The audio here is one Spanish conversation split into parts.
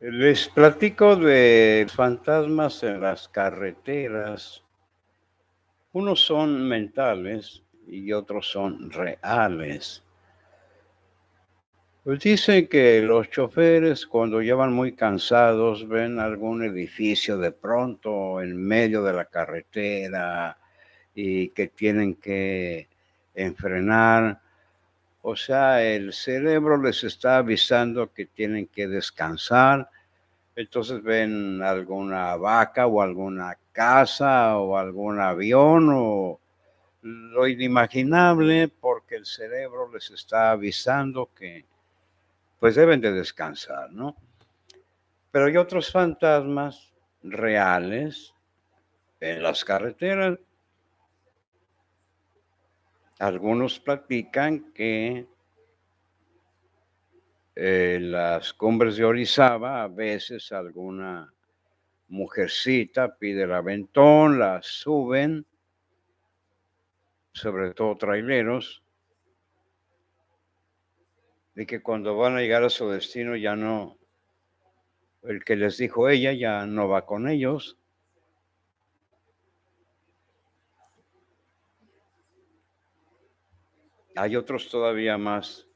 Les platico de fantasmas en las carreteras. Unos son mentales y otros son reales. Pues dicen que los choferes cuando llevan muy cansados ven algún edificio de pronto en medio de la carretera y que tienen que enfrenar. O sea, el cerebro les está avisando que tienen que descansar. Entonces ven alguna vaca o alguna casa o algún avión o lo inimaginable porque el cerebro les está avisando que pues deben de descansar, ¿no? Pero hay otros fantasmas reales en las carreteras. Algunos platican que en las cumbres de Orizaba a veces alguna mujercita pide el aventón, la suben, sobre todo traileros, de que cuando van a llegar a su destino ya no, el que les dijo ella ya no va con ellos. Hay otros todavía más,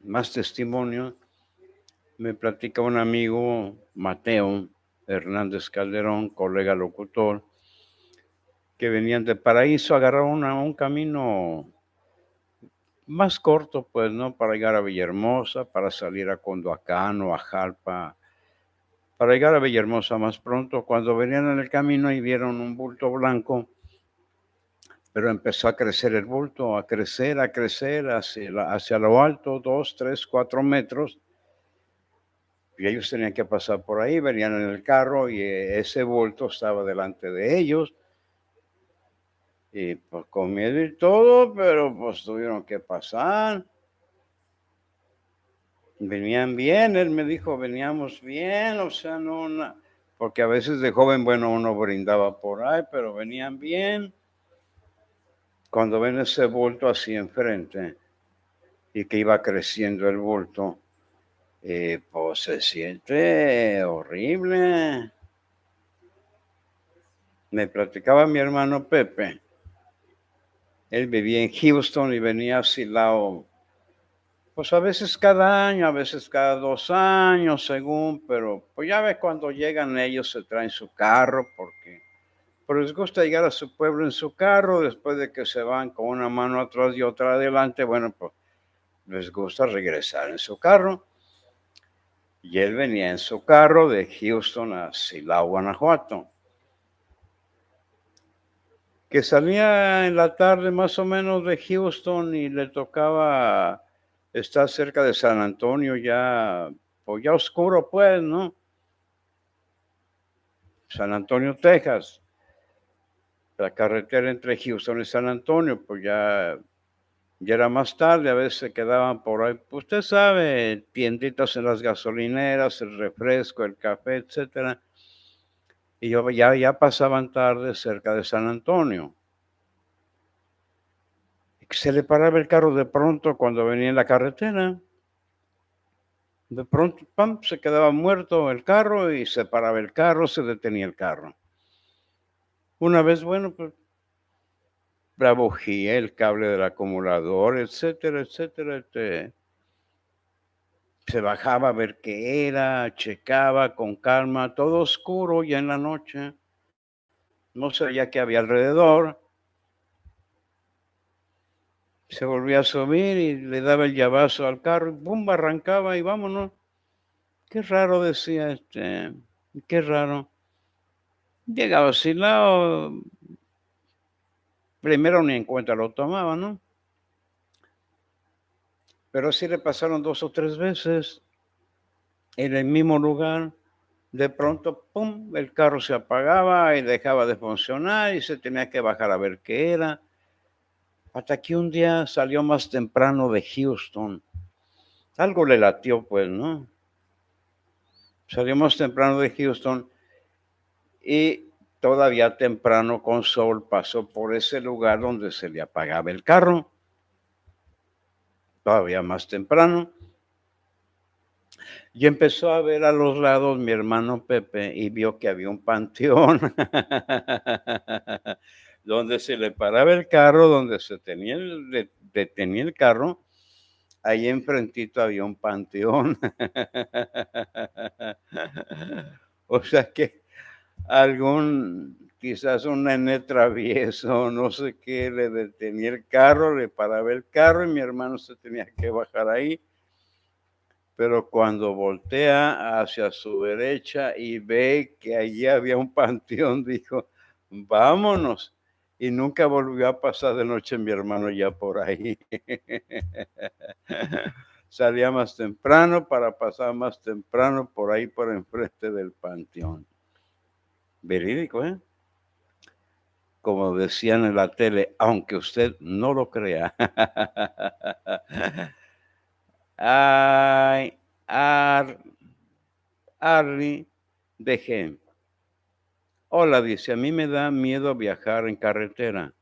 más testimonio. Me platica un amigo, Mateo Hernández Calderón, colega locutor, que venían de Paraíso, agarraron un camino más corto, pues, ¿no? Para llegar a Villahermosa, para salir a Condoacán o a Jalpa, para llegar a Villahermosa más pronto. Cuando venían en el camino y vieron un bulto blanco, pero empezó a crecer el bulto, a crecer, a crecer hacia, hacia lo alto, dos, tres, cuatro metros. Y ellos tenían que pasar por ahí, venían en el carro y ese bulto estaba delante de ellos y pues con miedo y todo, pero pues tuvieron que pasar. Venían bien, él me dijo, veníamos bien, o sea, no, porque a veces de joven, bueno, uno brindaba por ahí, pero venían bien. Cuando ven ese bulto así enfrente y que iba creciendo el bulto, eh, pues se siente horrible. Me platicaba mi hermano Pepe él vivía en Houston y venía a Silao, pues a veces cada año, a veces cada dos años, según, pero pues ya ves cuando llegan ellos se traen su carro porque pues les gusta llegar a su pueblo en su carro después de que se van con una mano atrás y otra adelante, bueno, pues les gusta regresar en su carro. Y él venía en su carro de Houston a Silao, Guanajuato que salía en la tarde más o menos de Houston y le tocaba estar cerca de San Antonio ya, pues ya oscuro pues, ¿no? San Antonio, Texas. La carretera entre Houston y San Antonio, pues ya, ya era más tarde, a veces se quedaban por ahí. Pues usted sabe, tienditas en las gasolineras, el refresco, el café, etcétera y yo, ya, ya pasaban tarde cerca de San Antonio. Se le paraba el carro de pronto cuando venía en la carretera. De pronto, pam, se quedaba muerto el carro y se paraba el carro, se detenía el carro. Una vez, bueno, pues la el cable del acumulador, etcétera, etcétera, etcétera se bajaba a ver qué era, checaba con calma, todo oscuro ya en la noche. No sabía qué había alrededor. Se volvía a subir y le daba el llavazo al carro y arrancaba y vámonos. Qué raro decía este, qué raro. Llegaba así lado, primero ni en cuenta lo tomaba, ¿no? Pero así le pasaron dos o tres veces en el mismo lugar. De pronto, ¡pum!, el carro se apagaba y dejaba de funcionar y se tenía que bajar a ver qué era. Hasta que un día salió más temprano de Houston. Algo le latió, pues, ¿no? Salió más temprano de Houston y todavía temprano con sol pasó por ese lugar donde se le apagaba el carro. Todavía más temprano, Y empezó a ver a los lados mi hermano Pepe y vio que había un panteón donde se le paraba el carro, donde se tenía el detenía el carro, ahí enfrentito había un panteón. O sea que algún, quizás un nene travieso, no sé qué, le detenía el carro, le paraba el carro y mi hermano se tenía que bajar ahí pero cuando voltea hacia su derecha y ve que allí había un panteón, dijo, vámonos. Y nunca volvió a pasar de noche mi hermano ya por ahí. Salía más temprano para pasar más temprano por ahí por enfrente del panteón. Verídico, ¿eh? Como decían en la tele, aunque usted no lo crea. Ay, Ar, Arri de Hola, dice, a mí me da miedo viajar en carretera.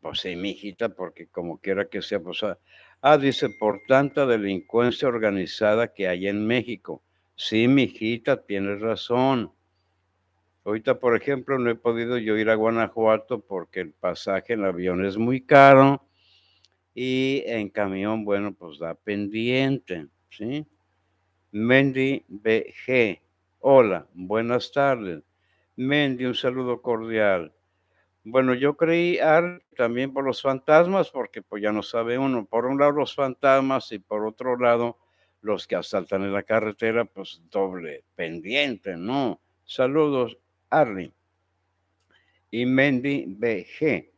Pues sí, mijita, porque como quiera que sea, pues, ah, ah, dice, por tanta delincuencia organizada que hay en México. Sí, mijita, tienes razón. Ahorita, por ejemplo, no he podido yo ir a Guanajuato porque el pasaje en avión es muy caro y en camión, bueno, pues da pendiente, ¿sí? Mendy BG, hola, buenas tardes. Mendy, un saludo cordial. Bueno, yo creí también por los fantasmas, porque pues ya no sabe uno, por un lado los fantasmas y por otro lado los que asaltan en la carretera, pues doble pendiente, ¿no? Saludos, Arly. Y Mendy BG.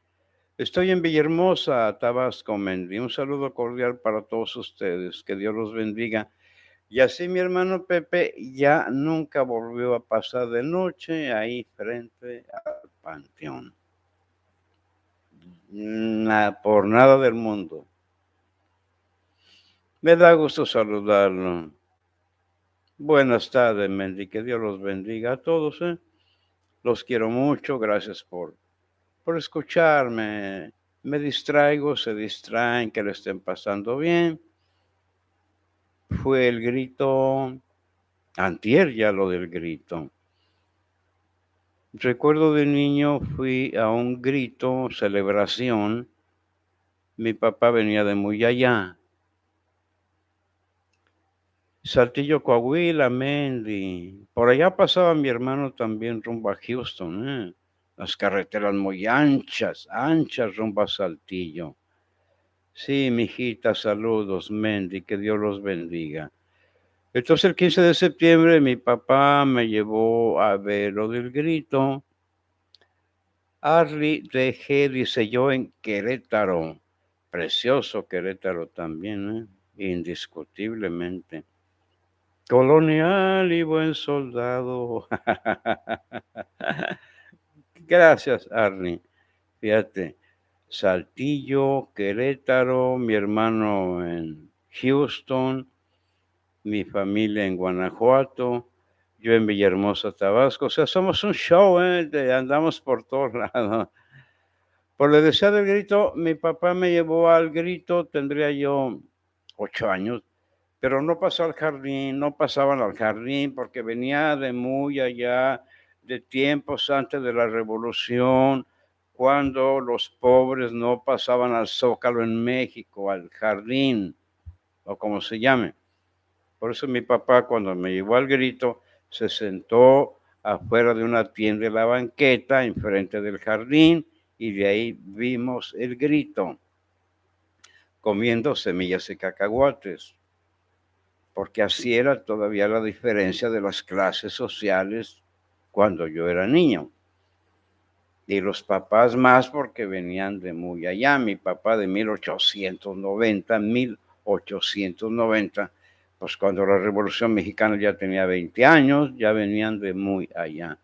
Estoy en Villahermosa, Tabasco, Mendy. Un saludo cordial para todos ustedes. Que Dios los bendiga. Y así mi hermano Pepe ya nunca volvió a pasar de noche ahí frente al panteón. por nada del mundo. Me da gusto saludarlo. Buenas tardes, Mendy. Que Dios los bendiga a todos. ¿eh? Los quiero mucho. Gracias por por escucharme. Me distraigo, se distraen, que le estén pasando bien. Fue el grito, antier ya lo del grito. Recuerdo de niño fui a un grito, celebración. Mi papá venía de muy allá. Saltillo, Coahuila, Mendy. Por allá pasaba mi hermano también rumbo a Houston. ¿eh? las carreteras muy anchas, anchas rumbo a Saltillo. Sí, mijita, saludos, Mendy, que Dios los bendiga. Entonces el 15 de septiembre mi papá me llevó a ver lo del grito. Arly dejé, dice yo, en Querétaro. Precioso Querétaro también, ¿eh? indiscutiblemente. Colonial y buen soldado. Gracias, Arnie. Fíjate, Saltillo, Querétaro, mi hermano en Houston, mi familia en Guanajuato, yo en Villahermosa, Tabasco. O sea, somos un show, ¿eh? andamos por todos lados. Por el deseo del grito, mi papá me llevó al grito, tendría yo ocho años, pero no pasó al jardín, no pasaban al jardín porque venía de muy allá de tiempos antes de la revolución, cuando los pobres no pasaban al zócalo en México, al jardín, o como se llame. Por eso mi papá cuando me llevó al grito, se sentó afuera de una tienda de la banqueta, enfrente del jardín, y de ahí vimos el grito, comiendo semillas y cacahuates, porque así era todavía la diferencia de las clases sociales cuando yo era niño. Y los papás más porque venían de muy allá. Mi papá de 1890, 1890, pues cuando la Revolución Mexicana ya tenía 20 años, ya venían de muy allá.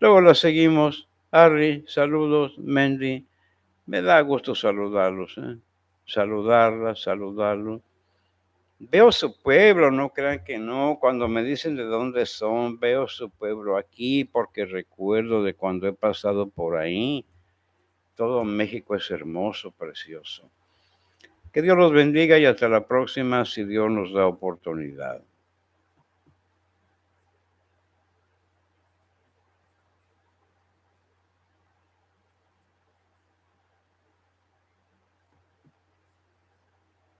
Luego la seguimos. Harry, saludos, Mendy. Me da gusto saludarlos, ¿eh? saludarla, saludarlos. Veo su pueblo, no crean que no. Cuando me dicen de dónde son, veo su pueblo aquí porque recuerdo de cuando he pasado por ahí. Todo México es hermoso, precioso. Que Dios los bendiga y hasta la próxima si Dios nos da oportunidad.